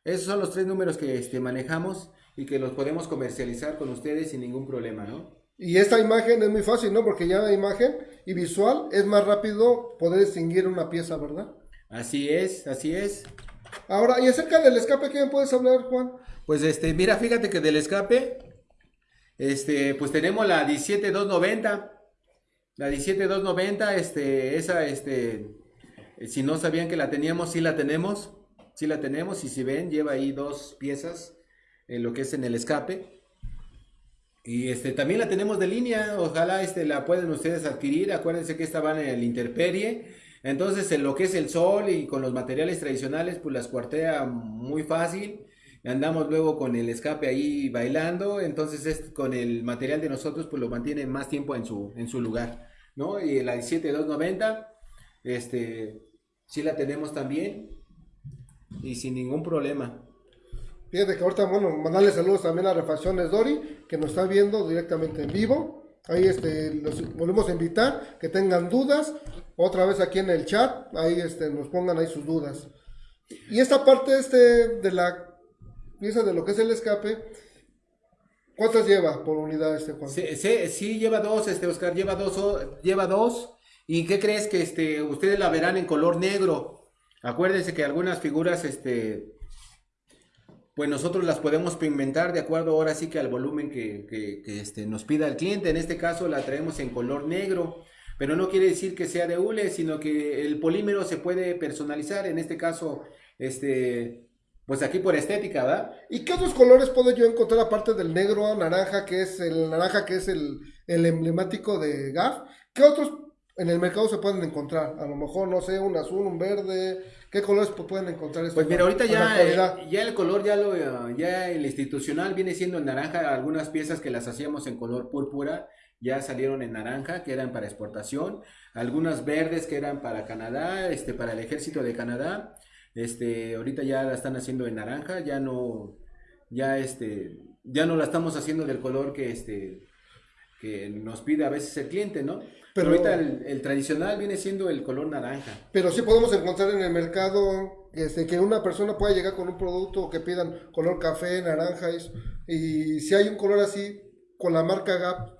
Esos son los tres números que este, manejamos y que los podemos comercializar con ustedes sin ningún problema, ¿no? Y esta imagen es muy fácil, ¿no? Porque ya la imagen y visual es más rápido poder distinguir una pieza, ¿verdad? Así es, así es. Ahora, y acerca del escape, ¿qué me puedes hablar, Juan? Pues este, mira, fíjate que del escape, este, pues tenemos la 17290. La 17290, este, esa, este, si no sabían que la teníamos, sí la tenemos. Sí la tenemos y si ven, lleva ahí dos piezas en lo que es en el escape. Y este, también la tenemos de línea, ojalá este, la pueden ustedes adquirir. Acuérdense que esta van en el interperie. Entonces, en lo que es el sol y con los materiales tradicionales, pues las cuartea muy fácil. Andamos luego con el escape ahí bailando. Entonces, es, con el material de nosotros, pues lo mantiene más tiempo en su, en su lugar. ¿no? Y la 17290, este, sí la tenemos también. Y sin ningún problema. Fíjate que ahorita, bueno, mandarle saludos también a Refacciones Dori, que nos está viendo directamente en vivo. Ahí este, los volvemos a invitar, que tengan dudas, otra vez aquí en el chat, ahí este, nos pongan ahí sus dudas. Y esta parte este, de la pieza de lo que es el escape, ¿cuántas lleva por unidad este Juan? Sí, sí, lleva dos, este Oscar, lleva dos, lleva dos. ¿Y qué crees que este, ustedes la verán en color negro? Acuérdense que algunas figuras, este, pues nosotros las podemos pigmentar de acuerdo ahora sí que al volumen que, que- que, este, nos pida el cliente. En este caso la traemos en color negro, pero no quiere decir que sea de hule, sino que el polímero se puede personalizar. En este caso, este, pues aquí por estética, ¿verdad? ¿Y qué otros colores puedo yo encontrar aparte del negro, naranja, que es el naranja que es el, el emblemático de GAF? ¿Qué otros en el mercado se pueden encontrar? A lo mejor, no sé, un azul, un verde. ¿Qué colores pu- pueden encontrar? Pues mira, ahorita ya, eh, ya el color, ya lo, ya el institucional viene siendo en naranja. Algunas piezas que las hacíamos en color púrpura ya salieron en naranja, que eran para exportación. Algunas verdes que eran para Canadá, este, para el ejército de Canadá. Este, ahorita ya la están haciendo en naranja, ya no, ya este, ya no la estamos haciendo del color que este, que nos pide a veces el cliente, ¿no? Pero, Pero- ahorita el, el tradicional viene siendo el color naranja. Pero sí podemos encontrar en el mercado este, que una persona pueda llegar con un producto que pidan color café, naranja, eso, y si hay un color así con la marca Gap,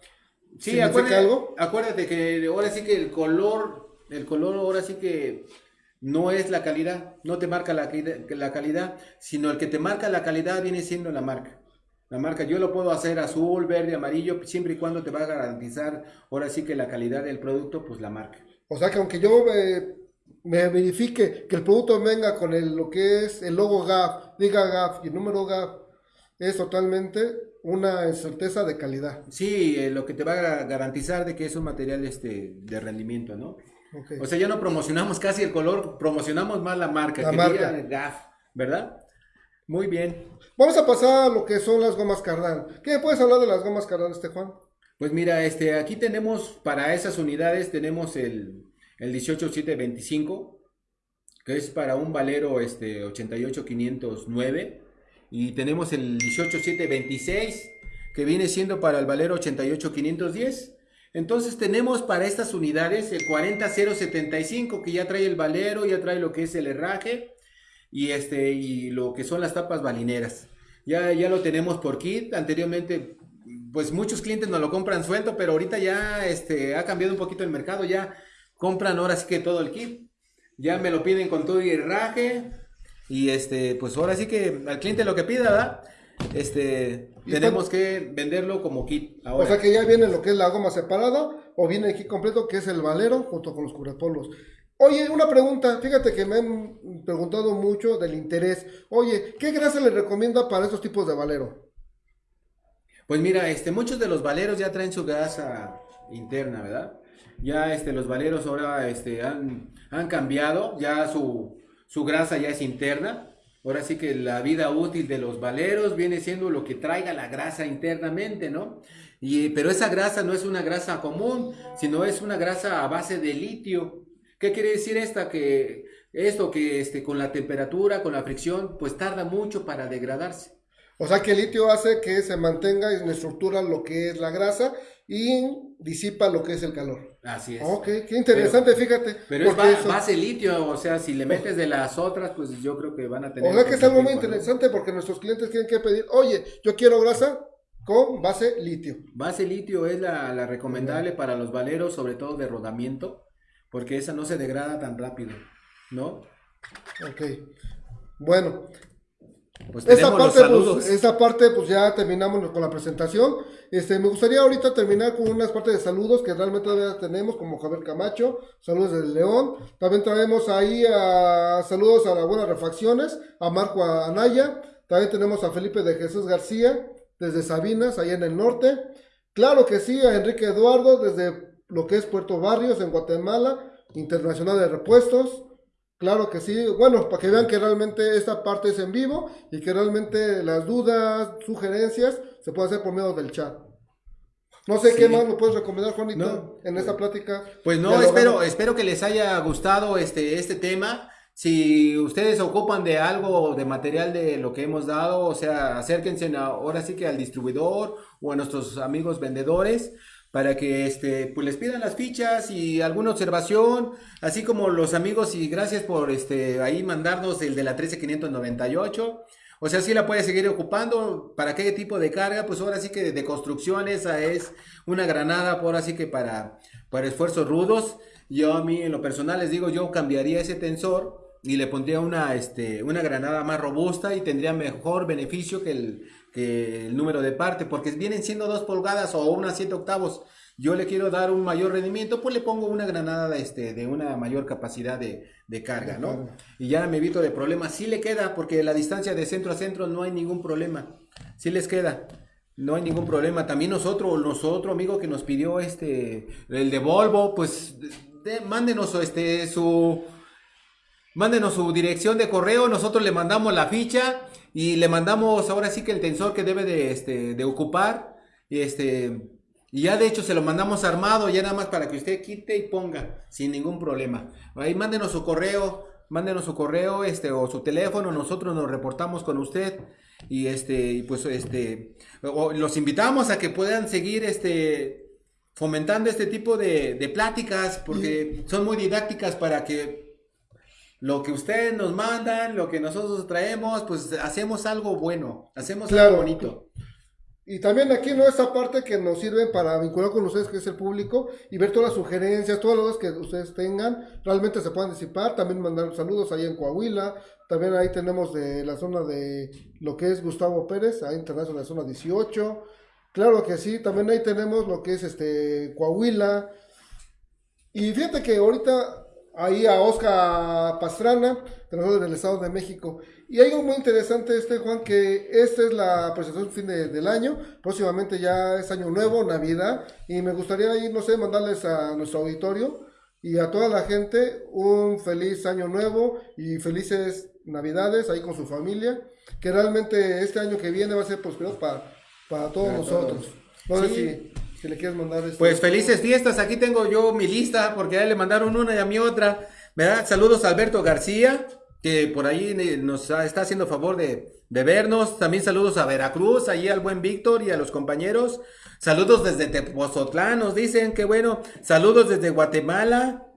Sí, ¿significa acuérdate, algo? acuérdate que ahora sí que el color, el color ahora sí que no es la calidad, no te marca la, calidad- la calidad, sino el que te marca la calidad viene siendo la marca. La marca, yo lo puedo hacer azul, verde, amarillo, siempre y cuando te va a garantizar ahora sí que la calidad del producto, pues la marca. O sea que aunque yo eh, me verifique que el producto venga con el, lo que es el logo GAP, diga GAP y el número GAP, es totalmente una certeza de calidad. Sí, eh, lo que te va a garantizar de que es un material este, de rendimiento, ¿no? O sea, ya no promocionamos casi el color, promocionamos más la marca, La que marca. diga GAF, ¿verdad? Muy bien. Vamos a pasar a lo que son las gomas Cardán. ¿Qué puedes hablar de las gomas Cardán, este Juan? Pues mira, este, aquí tenemos para esas unidades tenemos el, el 18725, que es para un valero este 88509 y tenemos el 18726 que viene siendo para el valero 88510. Entonces tenemos para estas unidades el 40075 que ya trae el valero, ya trae lo que es el herraje y este y lo que son las tapas balineras. Ya, ya lo tenemos por kit. Anteriormente, pues muchos clientes nos lo compran suelto, pero ahorita ya este, ha cambiado un poquito el mercado. Ya compran ahora sí que todo el kit. Ya me lo piden con todo y herraje. Y este, pues ahora sí que al cliente lo que pida, ¿verdad? Este, tenemos que venderlo como kit. Ahora. O sea que ya viene lo que es la goma separada o viene aquí completo que es el valero junto con los cubrepolos. Oye, una pregunta, fíjate que me han preguntado mucho del interés. Oye, ¿qué grasa le recomienda para estos tipos de valero? Pues mira, este, muchos de los valeros ya traen su grasa interna, ¿verdad? Ya este, los valeros ahora este, han, han cambiado, ya su, su grasa ya es interna. Ahora sí que la vida útil de los valeros viene siendo lo que traiga la grasa internamente, ¿no? Y, pero esa grasa no es una grasa común, sino es una grasa a base de litio. ¿Qué quiere decir esta? Que esto que este, con la temperatura, con la fricción, pues tarda mucho para degradarse. O sea que el litio hace que se mantenga en estructura lo que es la grasa y disipa lo que es el calor. Así es. Ok, qué interesante, fíjate. Pero es porque ba- eso- base litio, o sea, si le metes de las otras, pues yo creo que van a tener. o sea que es algo muy interesante porque nuestros clientes tienen que pedir, oye, yo quiero grasa, con base litio. Base litio es la, la recomendable para los valeros, sobre todo de rodamiento, porque esa no se degrada tan rápido, ¿no? Ok. Bueno, Pues esa parte, pues, esa parte, pues ya terminamos con la presentación. Este, me gustaría ahorita terminar con unas partes de saludos que realmente todavía tenemos, como Javier Camacho, saludos del León. También traemos ahí a saludos a las buenas refacciones, a Marco Anaya. También tenemos a Felipe de Jesús García, desde Sabinas, allá en el norte. Claro que sí, a Enrique Eduardo, desde lo que es Puerto Barrios, en Guatemala, Internacional de Repuestos. Claro que sí, bueno, para que vean que realmente esta parte es en vivo y que realmente las dudas, sugerencias, se puede hacer por medio del chat. No sé Sí. qué más me puedes recomendar, Juanito, No. en esta plática. Pues no, espero, espero que les haya gustado este, este tema. Si ustedes ocupan de algo, de material de lo que hemos dado, o sea, acérquense ahora sí que al distribuidor o a nuestros amigos vendedores para que este, pues les pidan las fichas y alguna observación, así como los amigos y gracias por este, ahí mandarnos el de la 13598. O sea, sí la puede seguir ocupando. ¿Para qué tipo de carga? Pues ahora sí que de construcción esa es una granada, ahora sí que para, para esfuerzos rudos. Yo a mí en lo personal les digo, yo cambiaría ese tensor y le pondría una, este, una granada más robusta y tendría mejor beneficio que el, que el número de parte, porque vienen siendo dos pulgadas o unas 7 octavos. Yo le quiero dar un mayor rendimiento, pues le pongo una granada este, de una mayor capacidad de, de carga, ¿no? Y ya me evito de problemas. Sí le queda, porque la distancia de centro a centro no hay ningún problema. Sí les queda. No hay ningún problema. También nosotros, nosotros amigo que nos pidió este, el de Volvo, pues de- mándenos este, su, mándenos su dirección de correo, nosotros le mandamos la ficha y le mandamos ahora sí que el tensor que debe de, este, de ocupar. Y este, y ya de hecho se lo mandamos armado, ya nada más para que usted quite y ponga sin ningún problema. Ahí mándenos su correo, mándenos su correo este, o su teléfono, nosotros nos reportamos con usted. Y este, y pues este, o- los invitamos a que puedan seguir este, fomentando este tipo de, de pláticas, porque son muy didácticas para que lo que ustedes nos mandan, lo que nosotros traemos, pues hacemos algo bueno, hacemos Claro. algo bonito. Y también aquí, ¿no? Esta parte que nos sirve para vincular con ustedes, que es el público, y ver todas las sugerencias, todas las que ustedes tengan, realmente se puedan disipar. También mandar saludos ahí en Coahuila. También ahí tenemos de la zona de lo que es Gustavo Pérez, ahí internacional en la zona 18. Claro que sí, también ahí tenemos lo que es este Coahuila. Y fíjate que ahorita ahí a Oscar Pastrana, nosotros del Estado de México. Y hay algo muy interesante, este Juan, que esta es la presentación fin de- del año. Próximamente ya es año nuevo, Navidad. Y me gustaría ahí, no sé, mandarles a nuestro auditorio y a toda la gente un feliz año nuevo y felices Navidades ahí con su familia. Que realmente este año que viene va a ser prosperado para, para todos Para nosotros. No todos. sé Sí. si, si le quieres mandar Pues felices fiestas, aquí tengo yo mi lista, porque a él le mandaron una y a mí otra. ¿verdad? Saludos a Alberto García, que por ahí eh, nos está haciendo favor de, de vernos. También saludos a Veracruz, allí al buen Víctor y a los compañeros. Saludos desde Tepozotlán, nos dicen, que bueno. Saludos desde Guatemala.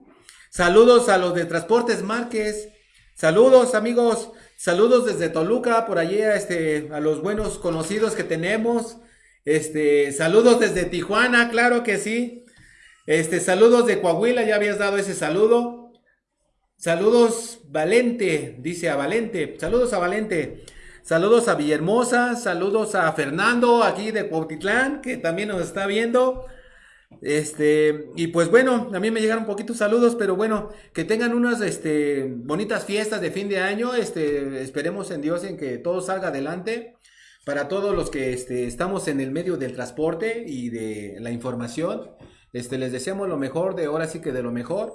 Saludos a los de Transportes Márquez. Saludos, amigos. Saludos desde Toluca, por allí a, este, a los buenos conocidos que tenemos. Este, saludos desde Tijuana, claro que sí. Este, saludos de Coahuila, ya habías dado ese saludo. Saludos Valente, dice a Valente. Saludos a Valente. Saludos a Villahermosa, saludos a Fernando aquí de Cuautitlán, que también nos está viendo. Este, y pues bueno, a mí me llegaron poquitos saludos, pero bueno, que tengan unas este, bonitas fiestas de fin de año. Este, esperemos en Dios en que todo salga adelante. Para todos los que este, estamos en el medio del transporte y de la información, este, les deseamos lo mejor de ahora sí que de lo mejor.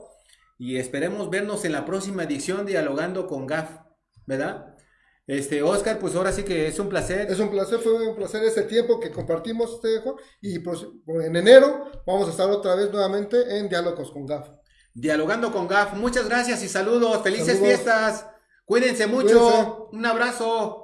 Y esperemos vernos en la próxima edición dialogando con GAF, ¿verdad? Este, Oscar, pues ahora sí que es un placer. Es un placer, fue un placer ese tiempo que compartimos, este Juan. Y pues, en enero vamos a estar otra vez nuevamente en Diálogos con GAF. Dialogando con GAF. Muchas gracias y saludos. Felices Saludos. fiestas. Cuídense mucho. Cuídense. Un abrazo.